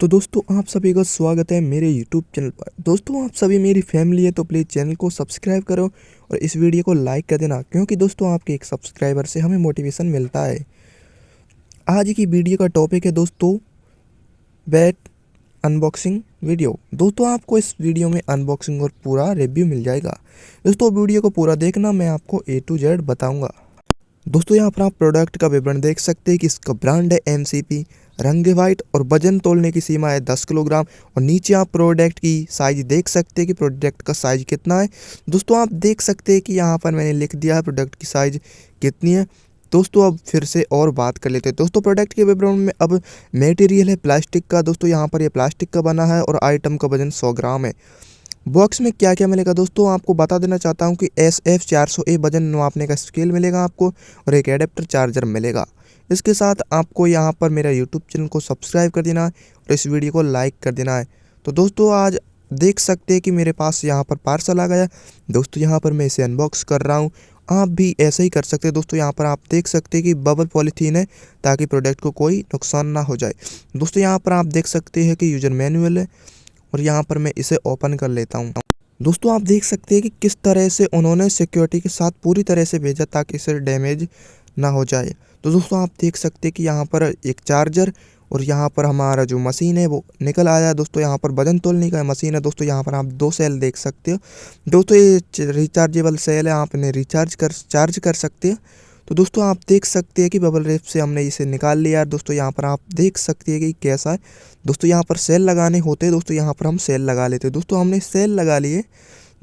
तो दोस्तों, आप सभी का स्वागत है मेरे YouTube चैनल पर। दोस्तों, आप सभी मेरी फैमिली है तो प्लीज़ चैनल को सब्सक्राइब करो और इस वीडियो को लाइक कर देना, क्योंकि दोस्तों, आपके एक सब्सक्राइबर से हमें मोटिवेशन मिलता है। आज की वीडियो का टॉपिक है दोस्तों बैट अनबॉक्सिंग वीडियो दोस्तों, आपको इस वीडियो में अनबॉक्सिंग और पूरा रिव्यू मिल जाएगा। दोस्तों वीडियो को पूरा देखना मैं आपको ए टू जेड बताऊँगा। दोस्तों, यहाँ पर आप प्रोडक्ट का विवरण देख सकते हैं कि इसका ब्रांड है MCP रंग वाइट और वज़न तोलने की सीमा है दस किलोग्राम और नीचे आप प्रोडक्ट की साइज़ देख सकते हैं कि प्रोडक्ट का साइज़ कितना है। दोस्तों, आप देख सकते हैं कि यहाँ पर मैंने लिख दिया है प्रोडक्ट की साइज़ कितनी है। दोस्तों, अब फिर से और बात कर लेते हैं। दोस्तों प्रोडक्ट के विवरण में अब मटेरियल है प्लास्टिक का। दोस्तों, यहाँ पर ये प्लास्टिक का बना है और आइटम का वज़न सौ ग्राम है। बॉक्स में क्या क्या मिलेगा? दोस्तों, आपको बता देना चाहता हूँ कि एस एफ़ चार सौ ए वज़न नापने का स्केल मिलेगा आपको और एक एडेप्टर चार्जर मिलेगा। इसके साथ आपको यहाँ पर मेरा यूट्यूब चैनल को सब्सक्राइब कर देना है और इस वीडियो को लाइक कर देना है। तो दोस्तों, आज देख सकते हैं कि मेरे पास यहाँ पर पार्सल आ गया दोस्तों, यहाँ पर मैं इसे अनबॉक्स कर रहा हूँ। आप भी ऐसे ही कर सकते हैं। दोस्तों, यहाँ पर आप देख सकते हैं कि बबल पॉलीथीन है, ताकि प्रोडक्ट को कोई नुकसान ना हो जाए। दोस्तों, यहाँ पर आप देख सकते हैं कि यूज़र मैनुअल है और यहाँ पर मैं इसे ओपन कर लेता हूँ। दोस्तों, आप देख सकते हैं कि किस तरह से उन्होंने सिक्योरिटी के साथ पूरी तरह से भेजा ताकि इसे डैमेज ना हो जाए। तो दोस्तों आप देख सकते हैं कि यहाँ पर एक चार्जर और यहाँ पर हमारा जो मशीन है वो निकल आया है दोस्तों यहाँ पर वज़न तोलने का मशीन है दोस्तों यहाँ पर आप दो सेल देख सकते हो दोस्तों ये रिचार्जेबल सेल है आप इन्हें रिचार्ज कर चार्ज कर सकते हैं तो दोस्तों आप देख सकते हैं कि बबल रेप से हमने इसे निकाल लिया है दोस्तों यहाँ पर आप देख सकते हैं कि कैसा है दोस्तों यहाँ पर सेल लगाने होते हैं दोस्तों यहाँ पर हम सेल लगा लेते हैं दोस्तों हमने सेल लगा लिए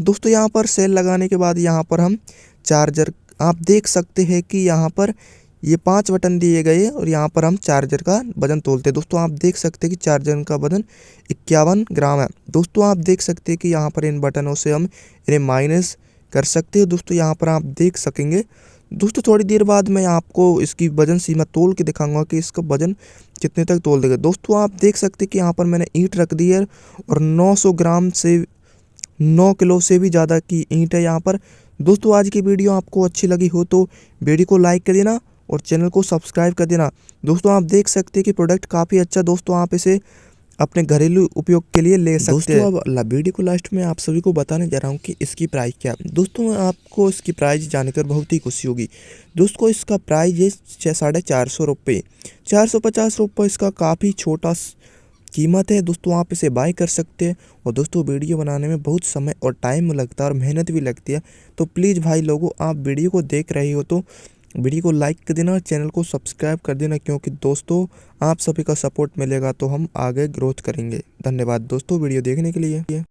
दोस्तों यहाँ पर सेल लगाने के बाद यहाँ पर हम चार्जर आप देख सकते हैं कि यहाँ पर ये पाँच बटन दिए गए और यहाँ पर हम चार्जर का वज़न तोलते हैं। दोस्तों, आप देख सकते हैं कि चार्जर का वज़न इक्यावन ग्राम है। दोस्तों, आप देख सकते हैं कि यहाँ पर इन बटनों से हम इन्हें माइनस कर सकते हैं। दोस्तों, यहाँ पर आप देख सकेंगे। दोस्तों, थोड़ी देर बाद मैं आपको इसकी वज़न सीमा तोल के दिखाऊँगा कि इसका वज़न कितने तक तोल देगा। दोस्तों, आप देख सकते हैं कि यहाँ पर मैंने ईंट रख दी है और 900 ग्राम से 9 किलो से भी ज़्यादा की ईंट है यहाँ पर। दोस्तों, आज की वीडियो आपको अच्छी लगी हो तो वीडियो को लाइक कर देना और चैनल को सब्सक्राइब कर देना। दोस्तों आप देख सकते हैं कि प्रोडक्ट काफ़ी अच्छा दोस्तों आप इसे अपने घरेलू उपयोग के लिए ले सकते हैं। दोस्तों अब वीडियो को लास्ट में आप सभी को बताने जा रहा हूँ कि इसकी प्राइस क्या। है दोस्तों आपको इसकी प्राइस जानकर बहुत ही खुशी होगी। दोस्तों इसका प्राइस है छः साढ़े चार सौ रुपये। चार सौ पचास रुपये इसका काफ़ी छोटा कीमत है। दोस्तों आप इसे बाय कर सकते हैं और दोस्तों वीडियो बनाने में बहुत समय और टाइम लगता है और मेहनत भी लगती है। तो प्लीज़ भाई लोगों आप वीडियो को देख रहे हो तो वीडियो को लाइक कर देना और चैनल को सब्सक्राइब कर देना, क्योंकि दोस्तों, आप सभी का सपोर्ट मिलेगा तो हम आगे ग्रोथ करेंगे। धन्यवाद दोस्तों, वीडियो देखने के लिए।